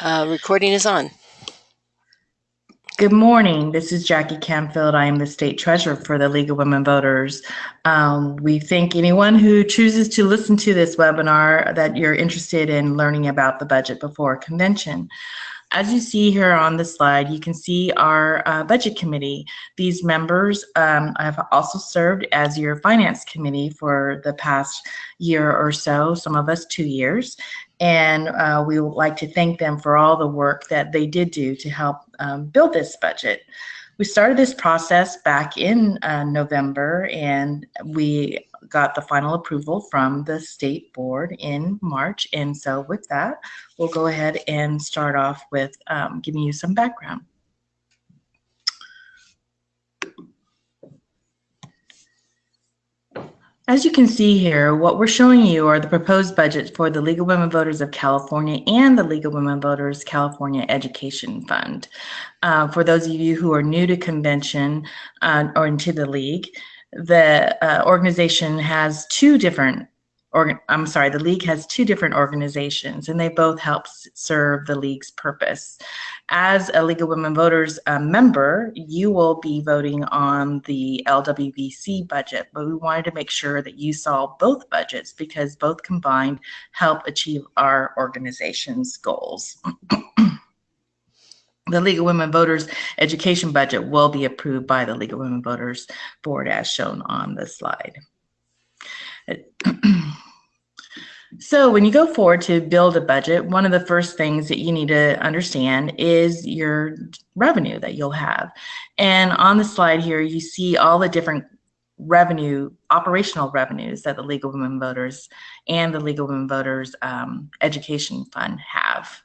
Uh, recording is on. Good morning. This is Jackie Canfield. I am the state treasurer for the League of Women Voters. Um, we thank anyone who chooses to listen to this webinar that you're interested in learning about the budget before convention. As you see here on the slide, you can see our uh, budget committee. These members um, have also served as your finance committee for the past year or so, some of us two years. And uh, we would like to thank them for all the work that they did do to help um, build this budget. We started this process back in uh, November and we got the final approval from the state board in March. And so with that, we'll go ahead and start off with um, giving you some background. As you can see here, what we're showing you are the proposed budgets for the League of Women Voters of California and the League of Women Voters California Education Fund. Uh, for those of you who are new to convention uh, or into the league, the uh, organization has two different I'm sorry, the league has two different organizations and they both help serve the league's purpose. As a League of Women Voters uh, member, you will be voting on the LWVC budget, but we wanted to make sure that you saw both budgets because both combined help achieve our organization's goals. the League of Women Voters education budget will be approved by the League of Women Voters board as shown on the slide. So when you go forward to build a budget, one of the first things that you need to understand is your revenue that you'll have. And on the slide here, you see all the different revenue, operational revenues that the League of Women Voters and the League of Women Voters um, Education Fund have.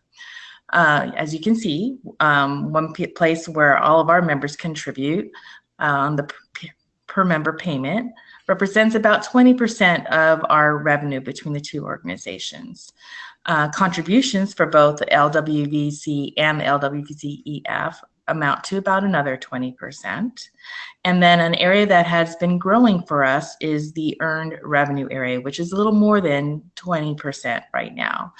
Uh, as you can see, um, one place where all of our members contribute on um, the per member payment represents about 20% of our revenue between the two organizations. Uh, contributions for both the LWVC and LWVC-EF amount to about another 20%. And then an area that has been growing for us is the earned revenue area, which is a little more than 20% right now.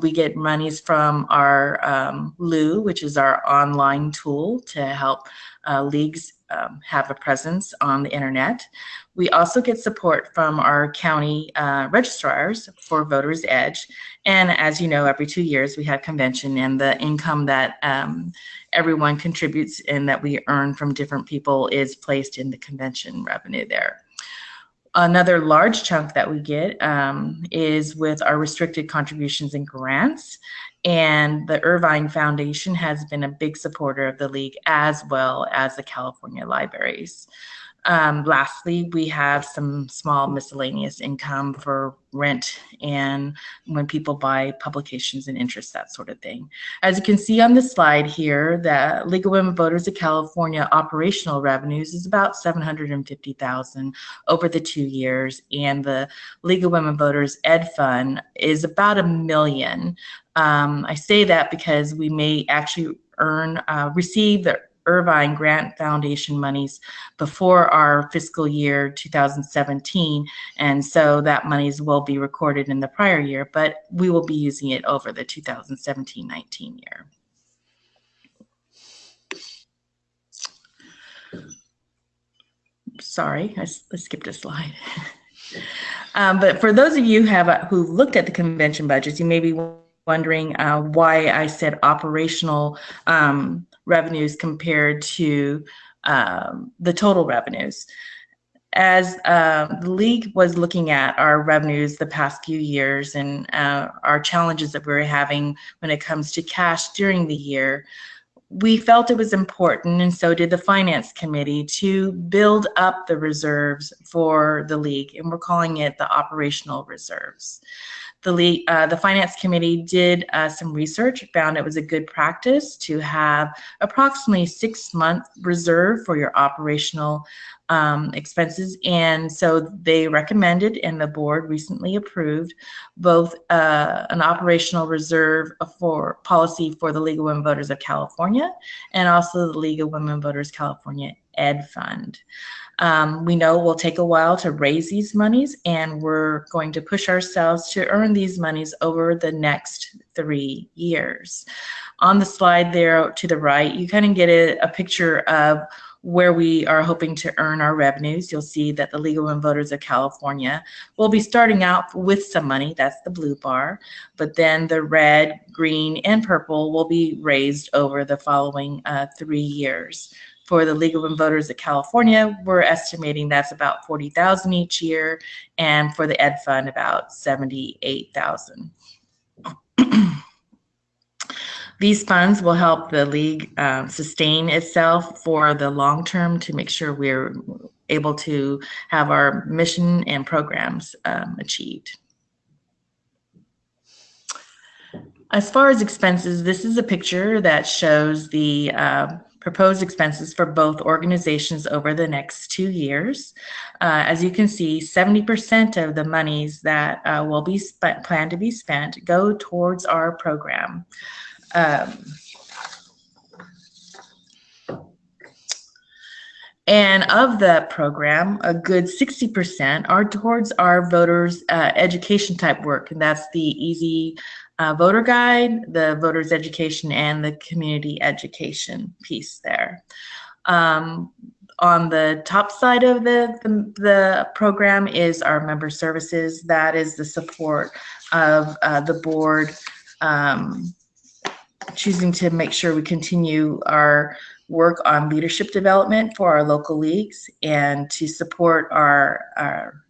We get monies from our um, LU, which is our online tool to help uh, leagues um, have a presence on the internet. We also get support from our county uh, registrars for Voters Edge. And as you know, every two years we have convention and the income that um, everyone contributes and that we earn from different people is placed in the convention revenue there. Another large chunk that we get um, is with our restricted contributions and grants. And the Irvine Foundation has been a big supporter of the league as well as the California libraries. Um, lastly, we have some small miscellaneous income for rent and when people buy publications and interest, that sort of thing. As you can see on the slide here, the League of Women Voters of California operational revenues is about 750,000 over the two years, and the League of Women Voters Ed Fund is about a million. Um, I say that because we may actually earn, uh, receive the Irvine Grant Foundation monies before our fiscal year 2017. And so that monies will be recorded in the prior year, but we will be using it over the 2017-19 year. Sorry, I, I skipped a slide. um, but for those of you have uh, who looked at the convention budgets, you may be wondering uh, why I said operational um, revenues compared to um, the total revenues. As uh, the league was looking at our revenues the past few years and uh, our challenges that we are having when it comes to cash during the year, we felt it was important, and so did the finance committee, to build up the reserves for the league, and we're calling it the operational reserves the, uh, the finance committee did uh, some research, found it was a good practice to have approximately six month reserve for your operational um, expenses. And so they recommended and the board recently approved both uh, an operational reserve for policy for the League of Women Voters of California and also the League of Women Voters California Ed Fund. Um, we know will take a while to raise these monies and we're going to push ourselves to earn these monies over the next three years. On the slide there to the right, you kind of get a, a picture of where we are hoping to earn our revenues. You'll see that the League of Women Voters of California will be starting out with some money, that's the blue bar, but then the red, green, and purple will be raised over the following uh, three years. For the League of Women Voters of California, we're estimating that's about 40,000 each year, and for the Ed Fund, about 78,000. These funds will help the league um, sustain itself for the long term to make sure we're able to have our mission and programs um, achieved. As far as expenses, this is a picture that shows the uh, proposed expenses for both organizations over the next two years. Uh, as you can see, 70% of the monies that uh, will be spent, planned to be spent go towards our program. Um, and of the program, a good 60% are towards our voters uh, education type work. And that's the easy uh, voter guide, the voters education, and the community education piece there. Um, on the top side of the, the, the, program is our member services. That is the support of uh, the board um, choosing to make sure we continue our work on leadership development for our local leagues and to support our, our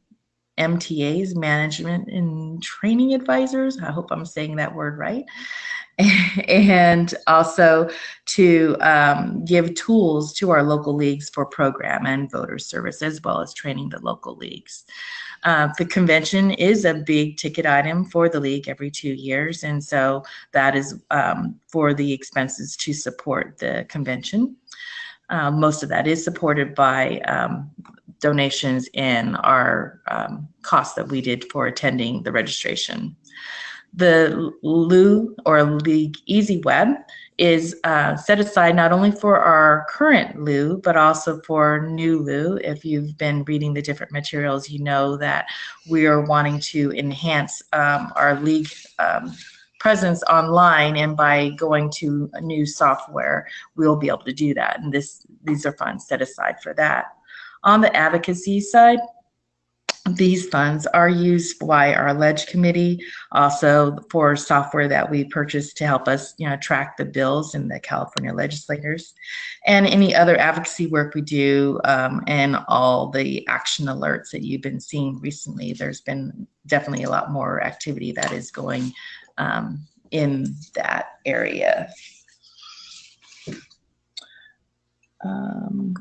MTAs, management and training advisors. I hope I'm saying that word right. and also to um, give tools to our local leagues for program and voter service, as well as training the local leagues. Uh, the convention is a big ticket item for the league every two years, and so that is um, for the expenses to support the convention. Uh, most of that is supported by um, donations in our um, costs that we did for attending the registration. The LU or League Easy Web is uh, set aside not only for our current LU, but also for new LU. If you've been reading the different materials, you know that we are wanting to enhance um, our league um, presence online and by going to a new software, we'll be able to do that. And this these are funds set aside for that. On the advocacy side, these funds are used by our ledge committee, also for software that we purchased to help us, you know, track the bills in the California legislators, and any other advocacy work we do, um, and all the action alerts that you've been seeing recently. There's been definitely a lot more activity that is going um, in that area. Um,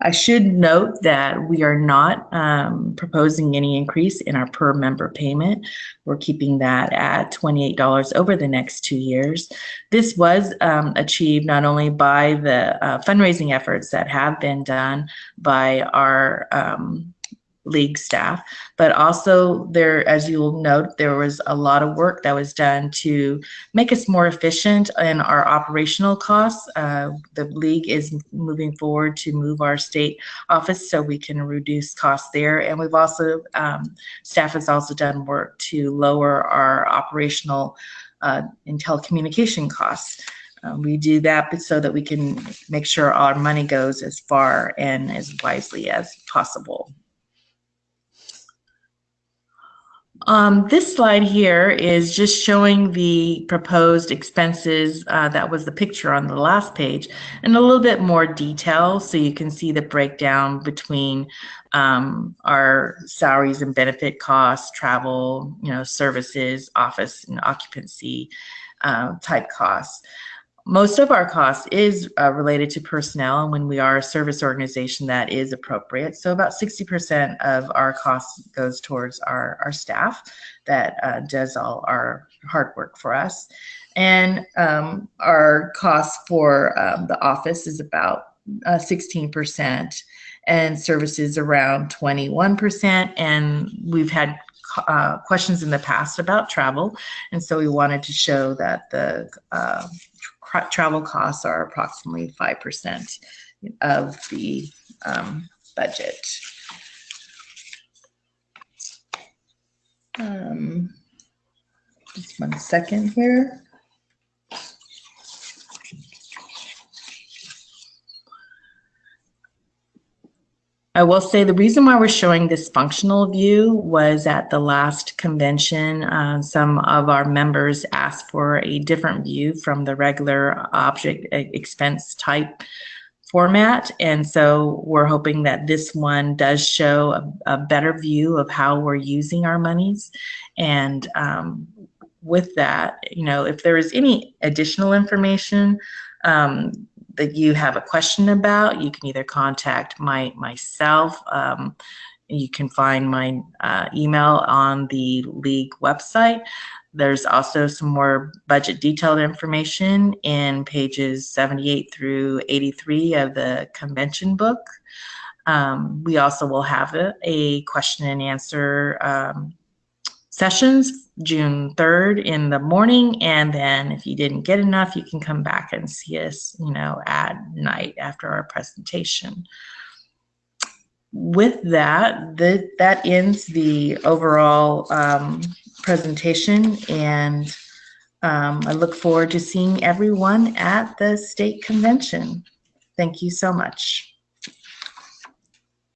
I should note that we are not um, proposing any increase in our per member payment. We're keeping that at $28 over the next two years. This was um, achieved not only by the uh, fundraising efforts that have been done by our um, league staff, but also there, as you'll note, there was a lot of work that was done to make us more efficient in our operational costs. Uh, the league is moving forward to move our state office so we can reduce costs there. And we've also, um, staff has also done work to lower our operational uh, and telecommunication costs. Um, we do that so that we can make sure our money goes as far and as wisely as possible. Um, this slide here is just showing the proposed expenses. Uh, that was the picture on the last page in a little bit more detail so you can see the breakdown between um, our salaries and benefit costs, travel, you know, services, office and occupancy uh, type costs most of our cost is uh, related to personnel and when we are a service organization that is appropriate. So about 60% of our cost goes towards our, our staff that uh, does all our hard work for us. And um, our cost for um, the office is about uh, 16% and services around 21% and we've had uh, questions in the past about travel. And so we wanted to show that the uh, travel costs are approximately 5% of the um, budget. Um, Just one second here. I will say the reason why we're showing this functional view was at the last convention, uh, some of our members asked for a different view from the regular object expense type format. And so we're hoping that this one does show a, a better view of how we're using our monies. And um, with that, you know, if there is any additional information, um, that you have a question about, you can either contact my myself. Um, you can find my uh, email on the league website. There's also some more budget detailed information in pages 78 through 83 of the convention book. Um, we also will have a, a question and answer um, sessions June 3rd in the morning. And then if you didn't get enough, you can come back and see us, you know, at night after our presentation. With that, the, that ends the overall um, presentation. And um, I look forward to seeing everyone at the state convention. Thank you so much.